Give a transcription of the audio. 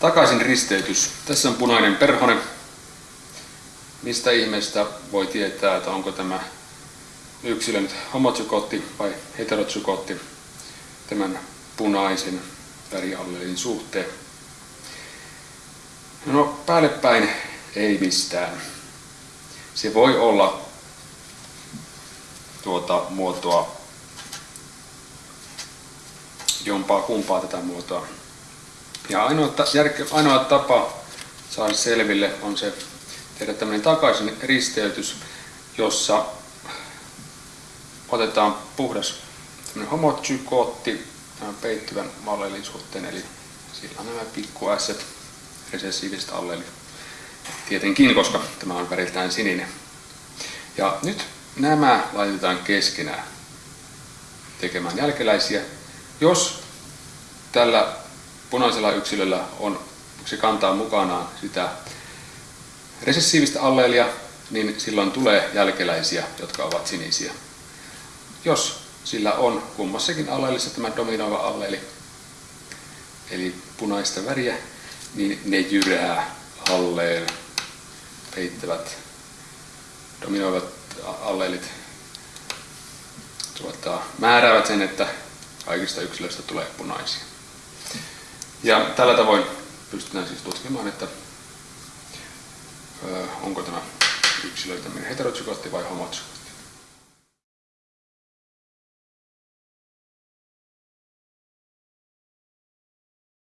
Takaisin risteytys. Tässä on punainen perhone. Mistä ihmeestä voi tietää, että onko tämä yksilö nyt vai heterotsykotti tämän punaisen väriallelin suhteen? No päälle päin ei mistään. Se voi olla tuota muotoa jompaa kumpaa tätä muotoa. Ja ainoa, järke, ainoa tapa saada selville on se tehdä tämmöinen takaisin risteytys, jossa otetaan puhdas homotsykkootti tämän peittyvän allelin suhteen, eli sillä on nämä pikku S resessiiviset allelit. Tietenkin, koska tämä on väriltään sininen. Ja nyt nämä laitetaan keskenään tekemään jälkeläisiä. Jos tällä punaisella yksilöllä on, se kantaa mukanaan sitä resessiivistä alleelia, niin silloin tulee jälkeläisiä, jotka ovat sinisiä. Jos sillä on kummassakin alleelissa tämä dominoiva alleeli, eli punaista väriä, niin ne jyrää alleen peittävät dominoivat alleelit tuota, määräävät sen, että kaikista yksilöistä tulee punaisia. Ja tällä tavoin pystytään siis tutkimaan, että onko tämä yksilö tämmöinen heterotsykotti vai homotsykotti.